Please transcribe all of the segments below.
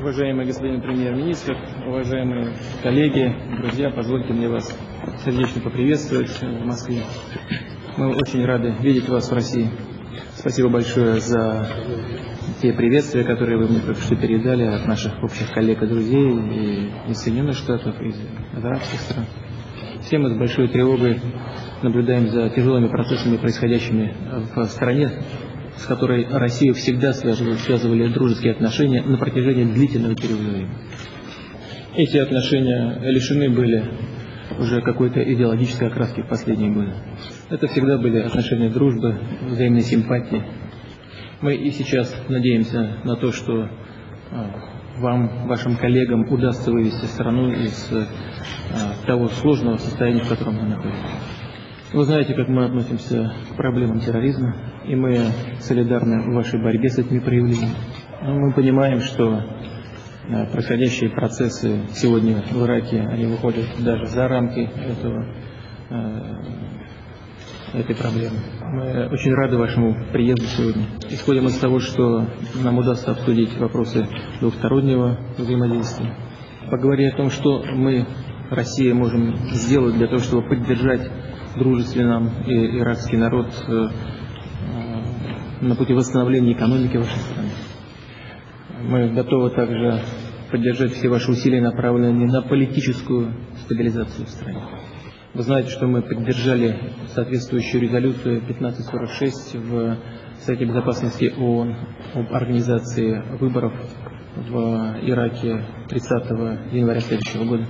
Уважаемый господин премьер-министр, уважаемые коллеги, друзья, позвольте мне вас сердечно поприветствовать в Москве. Мы очень рады видеть вас в России. Спасибо большое за те приветствия, которые вы мне только что передали от наших общих коллег и друзей и из Соединенных Штатов, и из арабских стран. Все мы с большой тревогой наблюдаем за тяжелыми процессами, происходящими в стране, с которой Россию всегда связывали, связывали дружеские отношения на протяжении длительного периода времени. Эти отношения лишены были уже какой-то идеологической окраски в последние годы. Это всегда были отношения дружбы, взаимной симпатии. Мы и сейчас надеемся на то, что а, вам, вашим коллегам удастся вывести страну из а, того сложного состояния, в котором мы находимся. Вы знаете, как мы относимся к проблемам терроризма, и мы солидарны в вашей борьбе с этими проявлениями. Но мы понимаем, что э, происходящие процессы сегодня в Ираке, они выходят даже за рамки этого, э, этой проблемы. Мы очень рады вашему приезду сегодня. Исходим из того, что нам удастся обсудить вопросы двухстороннего взаимодействия, поговорить о том, что мы, Россия, можем сделать для того, чтобы поддержать дружественный и иракский народ э, э, на пути восстановления экономики вашей страны. Мы готовы также поддержать все ваши усилия, направленные на политическую стабилизацию в стране. Вы знаете, что мы поддержали соответствующую резолюцию 1546 в Совете Безопасности ООН об организации выборов в Ираке 30 января следующего года.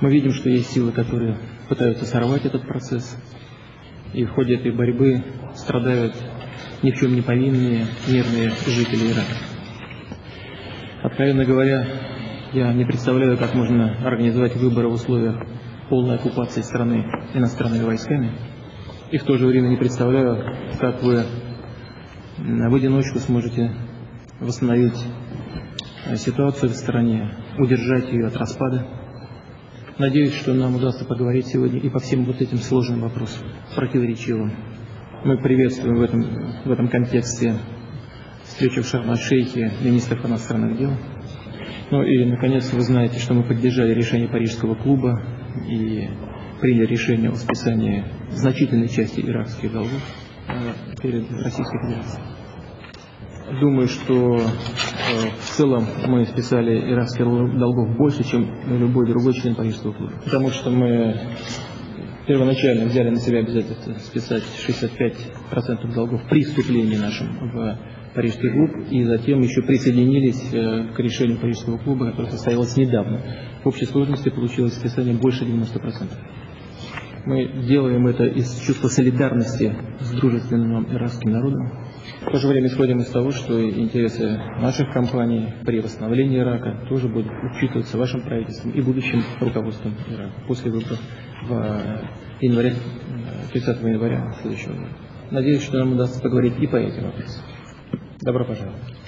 Мы видим, что есть силы, которые пытаются сорвать этот процесс. И в ходе этой борьбы страдают ни в чем не повинные мирные жители Ирака. Откровенно говоря, я не представляю, как можно организовать выборы в условиях полной оккупации страны иностранными войсками. И в то же время не представляю, как вы в одиночку сможете восстановить ситуацию в стране, удержать ее от распада. Надеюсь, что нам удастся поговорить сегодня и по всем вот этим сложным вопросам, противоречивым. Мы приветствуем в этом, в этом контексте встречу в Шарм-Шейхе министров иностранных дел. Ну и, наконец, вы знаете, что мы поддержали решение Парижского клуба и приняли решение о списании значительной части иракских долгов э, перед Российской Федерацией. Думаю, что э, в целом мы списали иракских долгов больше, чем любой другой член Парижского клуба. Потому что мы первоначально взяли на себя обязательство списать 65% долгов при вступлении нашим в Парижский клуб, и затем еще присоединились э, к решению Парижского клуба, которое состоялось недавно. В общей сложности получилось списание больше 90%. Мы делаем это из чувства солидарности с дружественным иракским народом. В то же время исходим из того, что интересы наших компаний при восстановлении Ирака тоже будут учитываться вашим правительством и будущим руководством Ирака после выборов в январе, 30 января следующего года. Надеюсь, что нам удастся поговорить и по этим вопросам. Добро пожаловать.